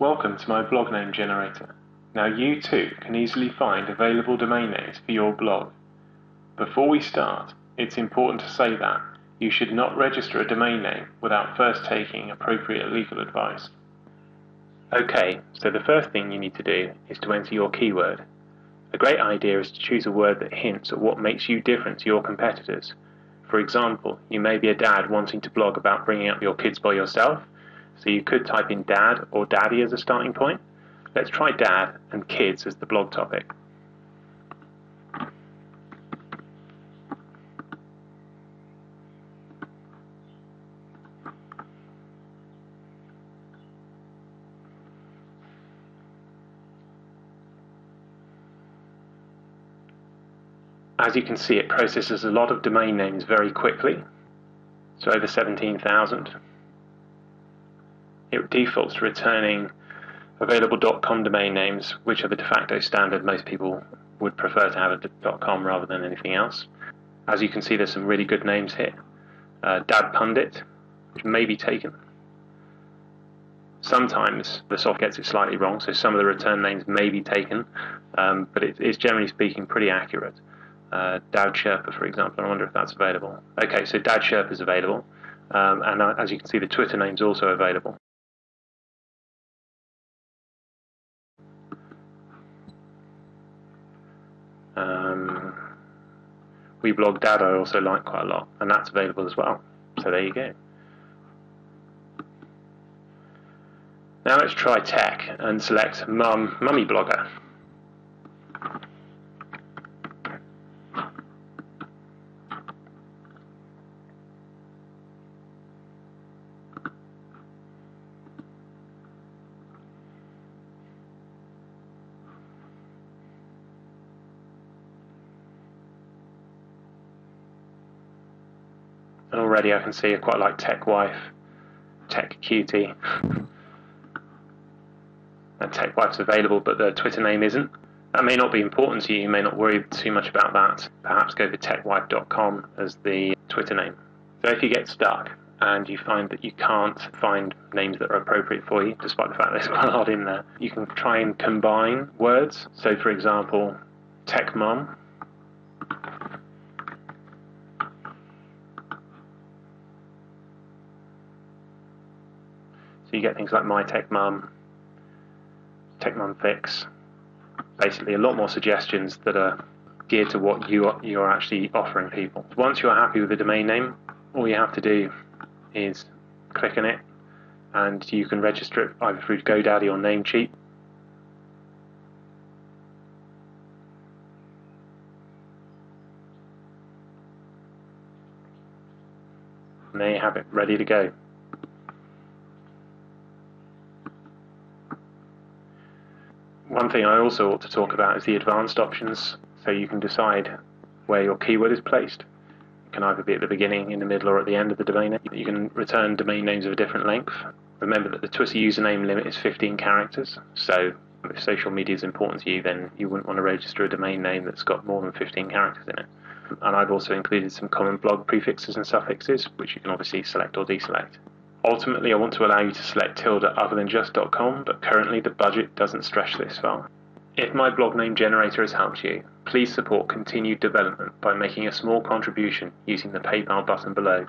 Welcome to my blog name generator. Now you too can easily find available domain names for your blog. Before we start, it's important to say that you should not register a domain name without first taking appropriate legal advice. Okay, so the first thing you need to do is to enter your keyword. A great idea is to choose a word that hints at what makes you different to your competitors. For example, you may be a dad wanting to blog about bringing up your kids by yourself, so you could type in dad or daddy as a starting point. Let's try dad and kids as the blog topic. As you can see, it processes a lot of domain names very quickly, so over 17,000. It defaults to returning available .com domain names, which are the de facto standard. Most people would prefer to have a .com rather than anything else. As you can see, there's some really good names here. Uh, Dad Pundit, which may be taken. Sometimes the soft gets it slightly wrong, so some of the return names may be taken, um, but it, it's generally speaking pretty accurate uh, Dad Sherpa, for example. I wonder if that's available. Okay, so Dad Sherpa is available, um, and uh, as you can see, the Twitter name is also available. Um, we blog Dad I also like quite a lot, and that's available as well. So there you go. Now let's try tech and select Mum Mummy Blogger. Already I can see I quite like Tech Wife, Tech Cutie. and Tech Wife's available, but the Twitter name isn't. That may not be important to you, you may not worry too much about that. Perhaps go for techwife.com as the Twitter name. So if you get stuck and you find that you can't find names that are appropriate for you, despite the fact there's quite a lot in there, you can try and combine words. So for example, Tech Mom So you get things like My Tech Mum, Tech Mum Fix, basically a lot more suggestions that are geared to what you are, you are actually offering people. Once you're happy with the domain name, all you have to do is click on it and you can register it either through GoDaddy or Namecheap. And there you have it, ready to go. One thing I also ought to talk about is the advanced options, so you can decide where your keyword is placed. It can either be at the beginning, in the middle, or at the end of the domain name. You can return domain names of a different length. Remember that the Twitter username limit is 15 characters, so if social media is important to you, then you wouldn't want to register a domain name that's got more than 15 characters in it. And I've also included some common blog prefixes and suffixes, which you can obviously select or deselect. Ultimately, I want to allow you to select TLDs other than just.com, but currently the budget doesn't stretch this far. If my blog name generator has helped you, please support continued development by making a small contribution using the PayPal button below.